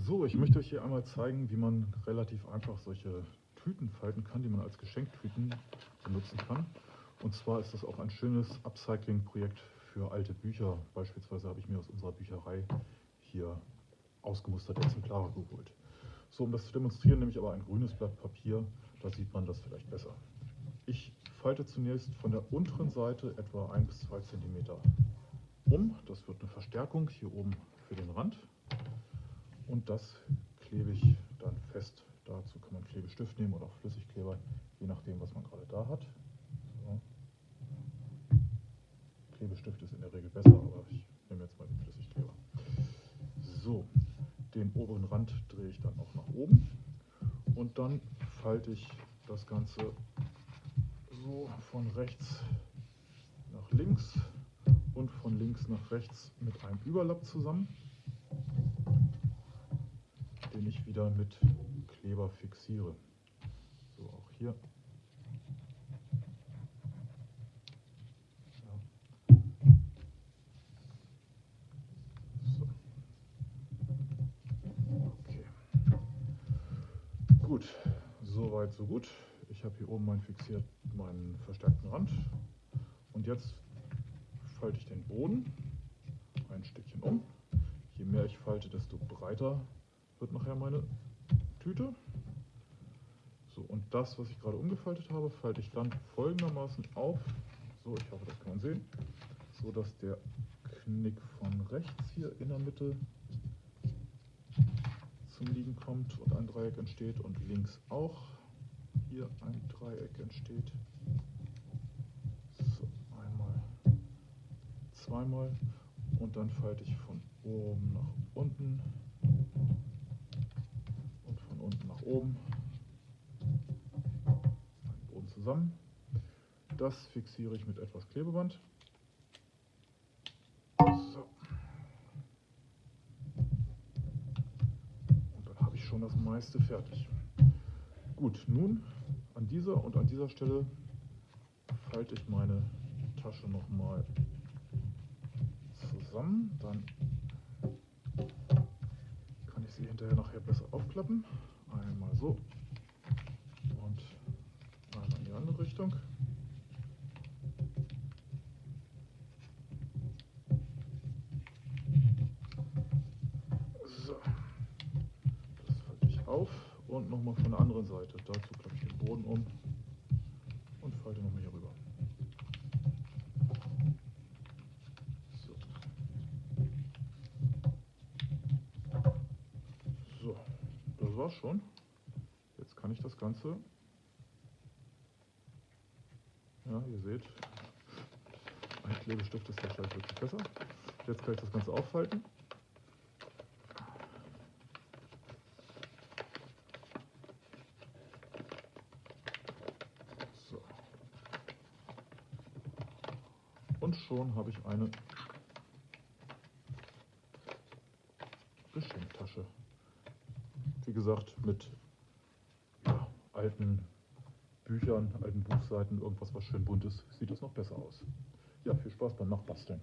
So, ich möchte euch hier einmal zeigen, wie man relativ einfach solche Tüten falten kann, die man als Geschenktüten benutzen kann. Und zwar ist das auch ein schönes Upcycling-Projekt für alte Bücher. Beispielsweise habe ich mir aus unserer Bücherei hier ausgemusterte Exemplare geholt. So, um das zu demonstrieren, nehme ich aber ein grünes Blatt Papier, da sieht man das vielleicht besser. Ich falte zunächst von der unteren Seite etwa 1 bis 2 cm um. Das wird eine Verstärkung hier oben für den Rand. Und das klebe ich dann fest. Dazu kann man Klebestift nehmen oder auch Flüssigkleber, je nachdem, was man gerade da hat. So. Klebestift ist in der Regel besser, aber ich nehme jetzt mal den Flüssigkleber. So, den oberen Rand drehe ich dann auch nach oben und dann falte ich das Ganze so von rechts nach links und von links nach rechts mit einem Überlapp zusammen den ich wieder mit Kleber fixiere. So, auch hier. Ja. So. Okay. Gut, soweit so gut. Ich habe hier oben meinen fixiert, meinen verstärkten Rand. Und jetzt falte ich den Boden ein Stückchen um. Je mehr ich falte, desto breiter wird nachher meine Tüte. So, und das, was ich gerade umgefaltet habe, falte ich dann folgendermaßen auf. So, ich hoffe, das kann man sehen. So, dass der Knick von rechts hier in der Mitte zum Liegen kommt und ein Dreieck entsteht und links auch hier ein Dreieck entsteht. So, einmal, zweimal und dann falte ich von oben nach unten oben Boden zusammen. Das fixiere ich mit etwas Klebeband. So. Und dann habe ich schon das meiste fertig. Gut, nun an dieser und an dieser Stelle falte ich meine Tasche nochmal zusammen. Dann kann ich sie hinterher nachher besser aufklappen. Einmal so und einmal in die andere Richtung. So, das falte ich auf und nochmal von der anderen Seite. Dazu klappe ich den Boden um und falte nochmal hier rüber. war's schon. Kann ich das Ganze, ja, ihr seht, ein Klebestift ist wahrscheinlich wirklich besser. Jetzt kann ich das Ganze aufhalten. So. Und schon habe ich eine Geschenktasche wie gesagt, mit alten Büchern, alten Buchseiten, irgendwas, was schön bunt ist, sieht es noch besser aus. Ja, viel Spaß beim Nachbasteln.